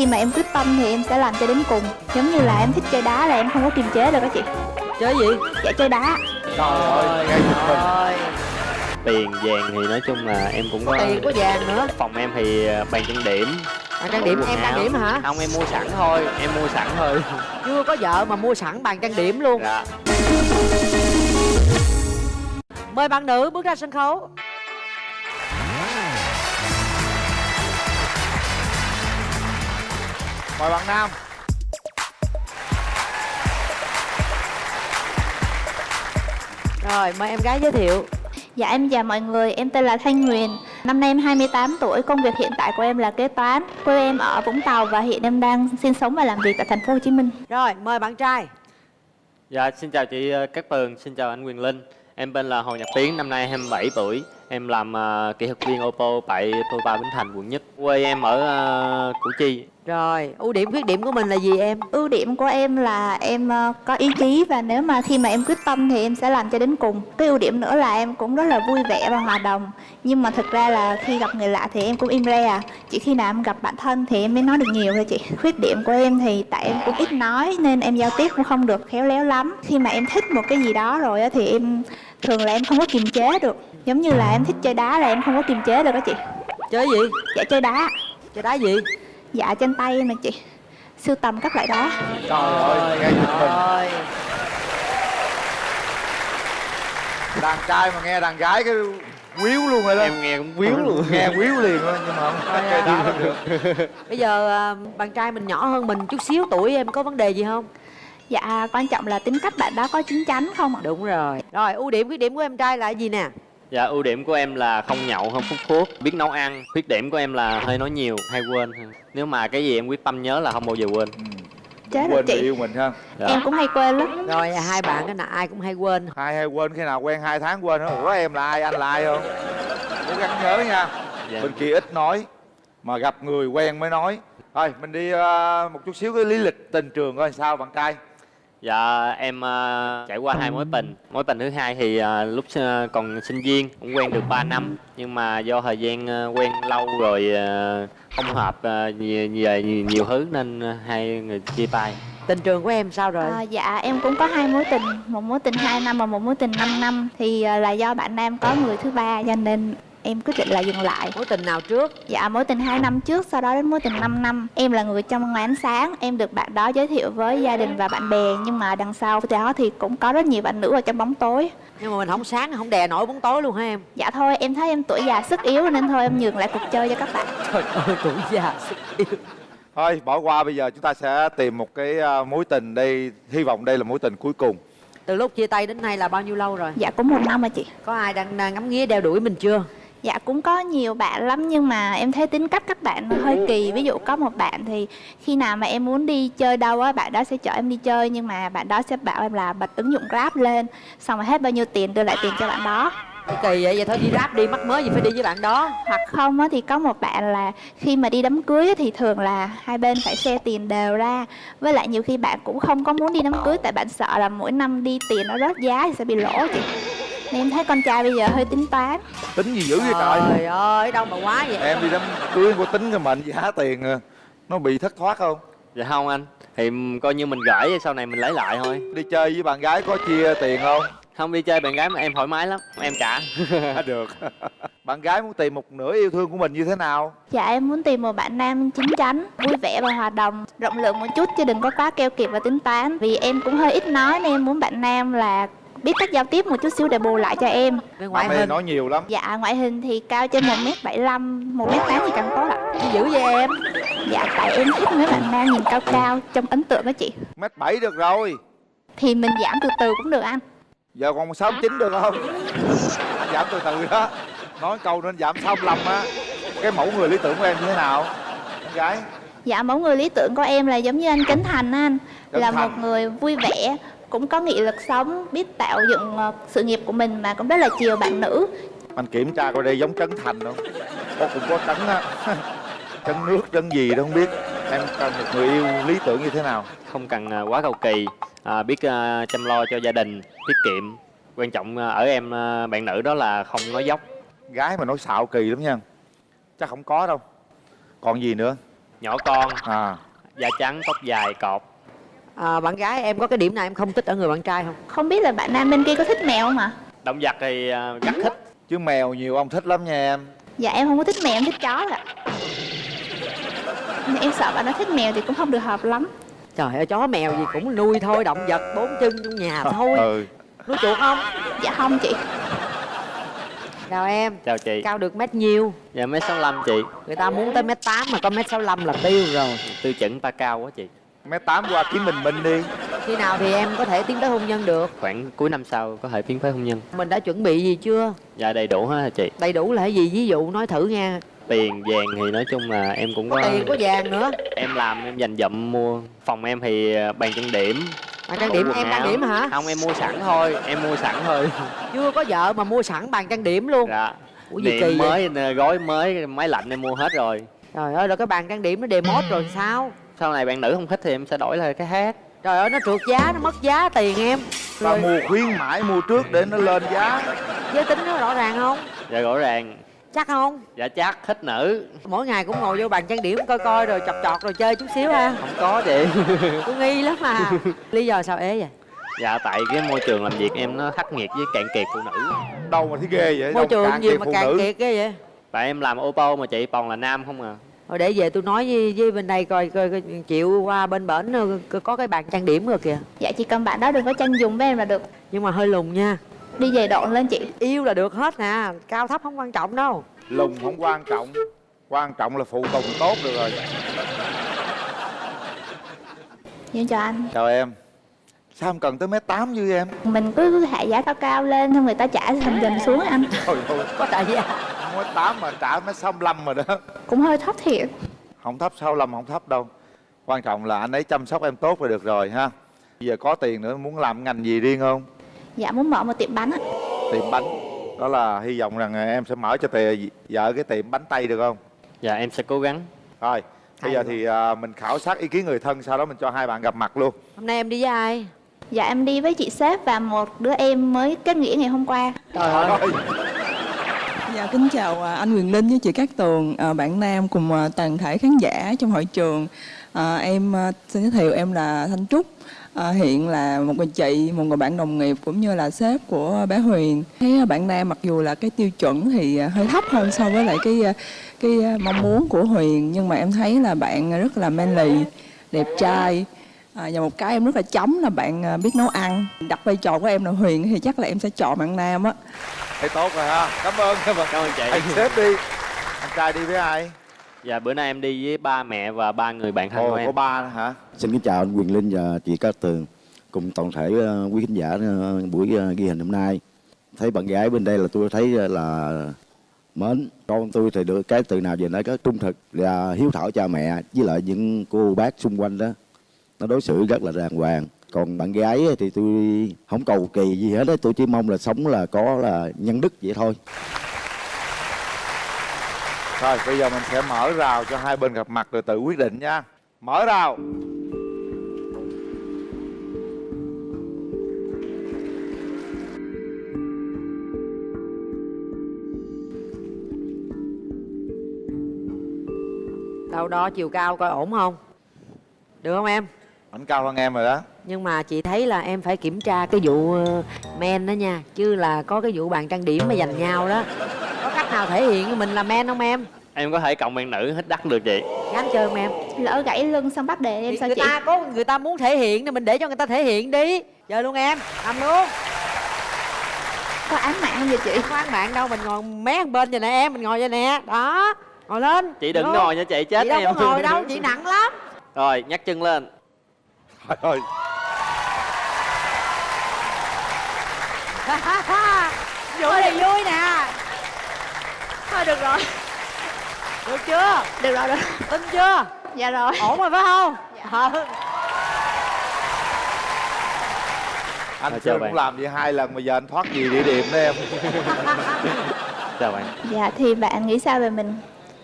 khi mà em quyết tâm thì em sẽ làm cho đến cùng. Giống như là em thích chơi đá là em không có kiềm chế được các chị. Chơi gì? Dạ chơi đá. Trời ơi ngay Rồi, tiền vàng thì nói chung là em cũng có tiền có vàng nữa. Phòng em thì à, bàn trang điểm. À, trang điểm em trang điểm hả? Không em mua sẵn thôi. Em mua sẵn thôi. Chưa có vợ mà mua sẵn bàn trang điểm luôn. Dạ. Mời bạn nữ bước ra sân khấu mời bạn nam. Rồi mời em gái giới thiệu. Dạ em chào mọi người, em tên là Thanh Huyền. Năm nay em 28 tuổi, công việc hiện tại của em là kế toán. Quê em ở Vũng Tàu và hiện em đang sinh sống và làm việc tại thành phố Hồ Chí Minh. Rồi mời bạn trai. Dạ xin chào chị ờ, Cát Tường. Xin chào anh Quyền Linh. Em tên là Hồ Nhật Tiến. Năm nay 27 tuổi. Em làm à, kỹ thuật viên ô tô tại Toyota Bến Thành quận nhất. Quê em ở à, Củ Chi rồi ưu điểm khuyết điểm của mình là gì em? Ưu điểm của em là em ờ, có ý chí và nếu mà khi mà em quyết tâm thì em sẽ làm cho đến cùng. Cái ưu điểm nữa là em cũng rất là vui vẻ và hòa đồng. Nhưng mà thực ra là khi gặp người lạ thì em cũng im re à. Chỉ khi nào em gặp bạn thân thì em mới nói được nhiều thôi chị. Khuyết điểm của em thì tại em cũng ít nói nên em giao tiếp cũng không được khéo léo lắm. Khi mà em thích một cái gì đó rồi á thì em thường là em không có kiềm chế được. Giống như là em thích chơi đá là em không có kiềm chế được đó chị. Chơi gì? Dạ chơi đá. Chơi đá gì Dạ trên tay nè chị. Sưu tầm các loại đá trời ơi ngay giật mình rồi đàn trai mà nghe đàn gái cái quýu luôn rồi đó. Em nghe cũng quýu luôn. Nghe quýu liền luôn nhưng mà không có cái đá đâu được. Bây giờ à, bạn trai mình nhỏ hơn mình chút xíu tuổi em có vấn đề gì không? Dạ quan trọng là tính cách bạn đó có chín chắn không ạ? đúng rồi. Rồi ưu điểm khuyết điểm của em trai là gì nè dạ ưu điểm của em là không nhậu không hút thuốc biết nấu ăn. Khuyết điểm của em là hơi nói nhiều hay quên. Nếu mà cái gì em quyết tâm nhớ là không bao giờ quên. Chết rồi quên người chị yêu mình ha. Dạ. Em cũng hay quên lắm. Rồi hai bạn cái nào ai cũng hay quên. Hai hay quên khi nào quen hai tháng quên ủa em là ai anh là ai không? Cố gắng nhớ nha. Dạ. bên kia ít nói mà gặp người quen mới nói. Thôi mình đi ờ, một chút xíu cái lý lịch tình trường coi sao bạn trai Dạ em ờ, trải qua hai mối tình. Mối tình thứ hai thì ờ, lúc ờ, còn sinh viên cũng quen được 3 năm. Nhưng mà do thời gian ờ, quen lâu rồi ờ, không hợp ờ, nhiều, nhiều, nhiều, nhiều thứ nên ờ, hai người chia tay. Tình trường của em sao rồi? À, Dạ em cũng có hai mối tình. Một mối tình 2 năm và một mối tình 5 năm. Thì à, là do bạn nam có người thứ ba cho nên em quyết định là dừng lại. Mối tình nào trước? Dạ mối tình 2 năm trước sau đó đến mối tình 5 năm. Em là người trong ngoài ánh sáng Em được bạn đó giới thiệu với gia đình và bạn bè Nhưng mà đằng sau đó thì cũng có rất nhiều bạn nữ ở trong bóng tối. Nhưng mà mình không sáng không đè nổi bóng tối luôn hả em? Dạ thôi em thấy em tuổi già sức yếu Nên thôi em nhường lại cuộc chơi cho các bạn. Trời ơi tuổi già sức yếu. Thôi bỏ qua bây giờ chúng ta sẽ tìm một cái ờ, mối tình đây hy vọng đây là mối tình cuối cùng. Từ lúc chia tay đến nay là bao nhiêu lâu rồi? Dạ cũng một năm rồi chị. Có ai đang đang ngắm nghía đeo đuổi mình chưa Dạ cũng có nhiều bạn lắm nhưng mà em thấy tính cách các bạn hơi kỳ. Ví dụ có một bạn thì khi nào mà em muốn đi chơi đâu á Bạn đó sẽ chở em đi chơi nhưng mà bạn đó sẽ bảo em là bật ứng dụng Grab lên Xong rồi hết bao nhiêu tiền đưa lại tiền cho bạn đó. Kỳ vậy vậy thôi đi ráp đi mắc mới gì phải đi với bạn đó. Hoặc không á thì có một bạn là khi mà đi đám cưới thì thường là hai bên phải share tiền đều ra. Với lại nhiều khi bạn cũng không có muốn đi đám cưới Tại bạn sợ là mỗi năm đi tiền nó rớt giá thì sẽ bị lỗ chị em thấy con trai bây giờ hơi tính toán. Tính gì dữ vậy trời? Trời ơi đâu mà quá vậy. Em đi đám cưới có tính cái mệnh giá tiền à. nó bị thất thoát không? Dạ không anh. Thì coi như mình gửi sau này mình lấy lại thôi. Đi chơi với bạn gái có chia tiền không? Không đi chơi bạn gái mà em thoải mái lắm. Em trả. Được. Bạn gái muốn tìm một nửa yêu thương của mình như thế nào? Dạ em muốn tìm một bạn nam chín chắn, vui vẻ và hòa đồng, rộng lượng một chút chứ đừng có quá keo kiệt và tính toán. Vì em cũng hơi ít nói nên em muốn bạn nam là biết cách giao tiếp một chút xíu để bù lại cho em. về ngoại hình nói nhiều lắm Dạ ngoại hình thì cao trên 1m75, 1m8 thì càng tốt ạ. Dữ vậy em Dạ tại em thích mấy bạn nam nhìn cao cao trong ấn tượng đó chị. mét bảy được rồi Thì mình giảm từ từ cũng được anh. giờ còn sáu chín được không anh giảm từ từ đó nói câu nên giảm sáu lăm á cái mẫu người lý tưởng của em như thế nào con gái Dạ mẫu người lý tưởng của em là giống như anh Trấn Thành á anh Trấn Là Thành. một người vui vẻ cũng có nghị lực sống, biết tạo dựng ờ, sự nghiệp của mình mà cũng rất là chiều bạn nữ. Anh kiểm tra coi đây giống trấn thành không? Có cũng có trấn á. Trấn nước trấn gì đó không biết. Em cần một người yêu lý tưởng như thế nào? Không cần à, quá cầu kỳ. À, Biết à, chăm lo cho gia đình Tiết kiệm. Quan trọng ở em à, bạn nữ đó là không nói dốc. Gái mà nói xạo kỳ lắm nha. Chắc không có đâu. Còn gì nữa? Nhỏ con. À. Da trắng tóc dài cọp à, bạn gái em có cái điểm nào em không thích ở người bạn trai không? Không biết là bạn nam bên kia có thích mèo không ạ? động vật thì à, rất thích. Chứ mèo nhiều ông thích lắm nha em. Dạ em không có thích mèo, em thích chó ạ. Em sợ bạn nó thích mèo thì cũng không được hợp lắm. Trời ơi chó mèo gì cũng nuôi thôi động vật bốn chân trong nhà thôi. ừ. Nuôi chuột không? Dạ không chị. Chào em. Chào chị. Cao được mét nhiêu? Dạ mấy sáu lăm chị. Người ta muốn tới mét tám mà có mét sáu là tiêu rồi. Tiêu chuẩn ta cao quá chị mét tám qua kiếm mình minh đi. Khi nào thì em có thể tiến tới hôn nhân được? Khoảng cuối năm sau có thể tiến tới hôn nhân. Mình đã chuẩn bị gì chưa? Dạ đầy đủ hết hả chị? Đầy đủ là cái gì? Ví dụ nói thử nha. Tiền vàng thì nói chung là em cũng có, có tiền có vàng nữa. Em làm em dành dụm mua. Phòng em thì à, bàn trang điểm. Bàn trang điểm em trang điểm hả? Không em mua sẵn thôi. Em mua sẵn thôi. Chưa có vợ mà mua sẵn bàn trang điểm luôn. Dạ. Ủa gì điện kỳ vậy? mới gói mới máy lạnh em mua hết rồi. Trời ơi rồi cái bàn trang điểm nó demo rồi sao sau này bạn nữ không thích thì em sẽ đổi lại cái khác trời ơi nó trượt giá nó mất giá tiền em. Ta rồi. mua khuyến mãi mua trước để nó lên giá. Giới tính nó rõ ràng không? Dạ rõ ràng. Chắc không? Dạ chắc thích nữ. Mỗi ngày cũng ngồi vô bàn trang điểm coi coi rồi chọt chọt rồi chơi chút xíu ha. Không có chị. Tôi nghi lắm mà. Lý do sao ế vậy? Dạ tại cái môi trường làm việc em nó khắc nghiệt với cạn kiệt phụ nữ. Đâu mà thấy ghê vậy? Môi đâu trường gì mà nữ. kiệt cái vậy? Tại em làm ô tô mà chị toàn là nam không à rồi để về tôi nói với, với bên đây coi, coi, coi chịu qua bên bển ờ, có- cái bàn trang điểm rồi kìa. Dạ chỉ cần bạn đó đừng có tranh dùng với em là được. Nhưng mà hơi lùn nha. Đi về độn lên chị. Yêu là được hết nè cao thấp không quan trọng đâu. Lùng không quan trọng quan trọng là phụ tùng tốt được rồi. Dạ chào anh. Chào em. Sao em cần tới mét tám như em? Mình cứ hạ giá cao cao lên Xong người ta trả dần dần xuống anh. Thôi thôi có tại giá mét tám mà trả mét sáu lăm rồi đó. Cũng hơi thấp thiệt. Không thấp sáu lăm không thấp đâu. Quan trọng là anh ấy chăm sóc em tốt là được rồi ha. Bây giờ có tiền nữa muốn làm ngành gì riêng không? Dạ muốn mở một tiệm bánh ạ. Tiệm bánh. Đó là hy vọng rằng em sẽ mở cho tề vợ cái tiệm bánh tay được không? Dạ em sẽ cố gắng. Rồi bây giờ thì à, mình khảo sát ý kiến người thân sau đó mình cho hai bạn gặp mặt luôn. Hôm nay em đi với ai? Dạ em đi với chị sếp và một đứa em mới kết nghĩa ngày hôm qua. Trời ơi. Rồi. Dạ kính chào à, anh Quyền Linh với chị Cát Tường, à, bạn Nam cùng à, toàn thể khán giả trong hội trường. À, em xin giới thiệu em là Thanh Trúc. À, hiện là một người chị, một người bạn đồng nghiệp cũng như là sếp của bé Huyền. Thấy bạn Nam mặc dù là cái tiêu chuẩn thì hơi thấp hơn so với lại cái cái mong muốn của Huyền nhưng mà em thấy là bạn rất là manly, đẹp trai. À, và một cái em rất là chấm là bạn biết nấu ăn. Đặt vai trò của em là Huyền thì chắc là em sẽ chọn bạn Nam á thấy tốt rồi ha cảm ơn cảm ơn cảm ơn chị anh sếp đi anh trai đi với ai dạ bữa nay em đi với ba mẹ và ba người bạn thân của ồ em có ba hả Xin kính chào anh Quyền Linh và chị Cát Tường cùng toàn thể ờ, quý khán giả ờ, buổi ờ, ghi hình hôm nay. Thấy bạn gái bên đây là tôi thấy là mến. Con tôi thì được cái từ nào về nói có trung thực và hiếu thảo cha mẹ với lại những cô bác xung quanh đó. Nó đối xử rất là đàng hoàng. Còn bạn gái ấy thì tôi không cầu kỳ gì hết đấy, tôi chỉ mong là sống là có là nhân đức vậy thôi. rồi bây giờ mình sẽ mở rào cho hai bên gặp mặt rồi tự quyết định nha. Mở rào. Đâu đó chiều cao coi ổn không? Được không em ảnh cao hơn em rồi đó. Nhưng mà chị thấy là em phải kiểm tra cái vụ ờ, men đó nha chứ là có cái vụ bàn trang điểm mà giành nhau đó. Có cách nào thể hiện mình là men không em? Em có thể cộng bạn nữ hết đắt được chị. Gắn chơi không em? Lỡ gãy lưng xong bắt đề em Thì sao người chị? ta có người ta muốn thể hiện thì mình để cho người ta thể hiện đi. Chơi luôn em làm luôn. Có án mạng không vậy chị? Không có án bạn đâu mình ngồi mé bên vậy nè em mình ngồi vậy nè. Đó ngồi lên. Chị đừng ngồi nha chị chết chị đâu em. có ngồi đâu chị nặng lắm. Rồi nhắc chân lên trời ơi vui thì vui nè. Thôi được rồi. Được chưa? Được rồi, được tin chưa? Dạ rồi. Ổn rồi phải không? Ừ. anh chào cũng bạn. làm vậy hai lần mà giờ anh thoát gì địa điểm đó em? Chào bạn. Dạ thì bạn nghĩ sao về mình?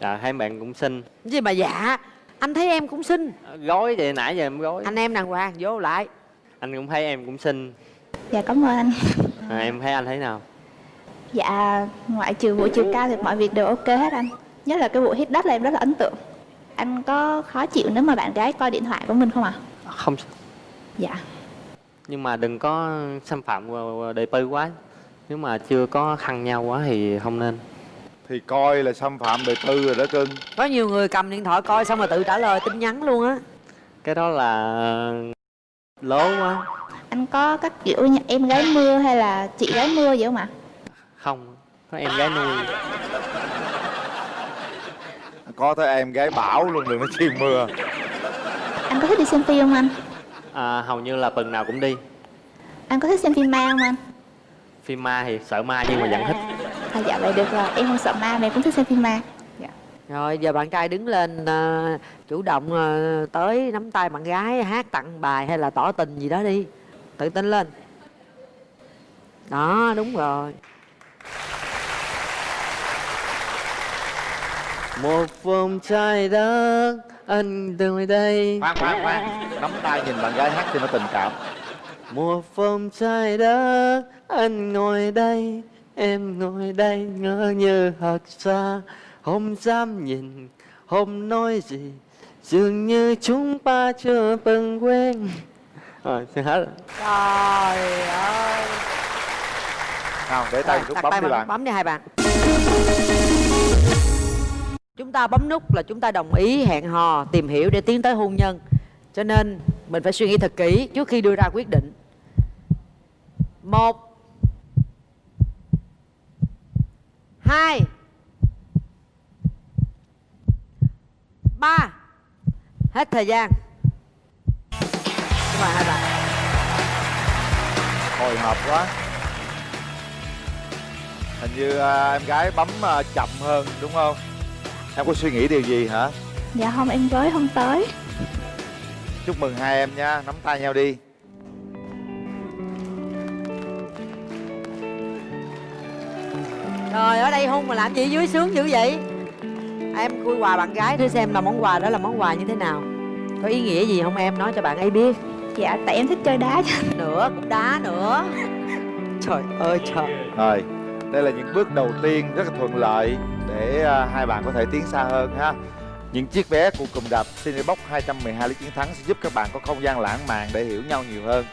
Dạ hai bạn cũng xinh. Gì mà dạ anh thấy em cũng xinh. Gói vậy nãy giờ em gói anh em đàng hoàng vô lại. Anh cũng thấy em cũng xinh. Dạ cảm ơn anh. À, em thấy anh thấy nào? Dạ ngoại trừ vụ chiều cao thì mọi việc đều ok hết anh. Nhất là cái vụ hít đất là em rất là ấn tượng. Anh có khó chịu nếu mà bạn gái coi điện thoại của mình không ạ? không. Dạ. nhưng mà đừng có xâm phạm đời tư quá. Nếu mà chưa có khăn nhau quá thì không nên thì coi là xâm phạm đời tư rồi đó cưng có nhiều người cầm điện thoại coi xong rồi tự trả lời tin nhắn luôn á. Cái đó là lố quá. Anh có các kiểu như em gái mưa hay là chị gái mưa vậy không ạ? không có em gái nuôi. Có tới em gái bảo luôn đừng nói chi mưa. Anh có thích đi xem phim không anh? à, hầu như là tuần nào cũng đi. Anh có thích xem phim ma không anh? phim ma thì sợ ma nhưng mà vẫn thích À, dạ vậy được rồi, em không sợ ma mà em cũng thích xem phim ma. Dạ. rồi giờ bạn trai đứng lên ờ, chủ động ờ, tới nắm tay bạn gái hát tặng bài hay là tỏ tình gì đó đi. Tự tin lên. Đó đúng rồi. Một vòng trái đất anh từ đây. Khoan khoan khoan. Nắm tay nhìn bạn gái hát cho nó tình cảm. Một vòng trái đất anh ngồi đây em ngồi đây ngỡ như thật xa không dám nhìn không nói gì? Dường như chúng ta chưa từng quen. Rồi xin hết trời ơi. Nào để tay đặt bấm đi bạn. bấm đi hai bạn. Chúng ta bấm nút là chúng ta đồng ý hẹn hò tìm hiểu để tiến tới hôn nhân. Cho nên mình phải suy nghĩ thật kỹ trước khi đưa ra quyết định. Một hai. Ba. Hết thời gian. Cảm ơn hai bạn hồi hộp quá. Hình như à, em gái bấm à, chậm hơn đúng không? Em có suy nghĩ điều gì hả? Dạ không, em với không tới. chúc mừng hai em nha. Nắm tay nhau đi Rồi ở đây hôn mà làm gì dưới sướng dữ vậy? Em khui quà bạn gái thử xem là món quà đó là món quà như thế nào. Có ý nghĩa gì không em? Nói cho bạn ấy biết. Dạ, tại em thích chơi đá cho Nữa cũng đá nữa. Trời ơi trời. Rồi đây là những bước đầu tiên rất là thuận lợi để à, hai bạn có thể tiến xa hơn ha. Những chiếc vé của cụm đạp Cinebox 212 lý chiến thắng sẽ giúp các bạn có không gian lãng mạn để hiểu nhau nhiều hơn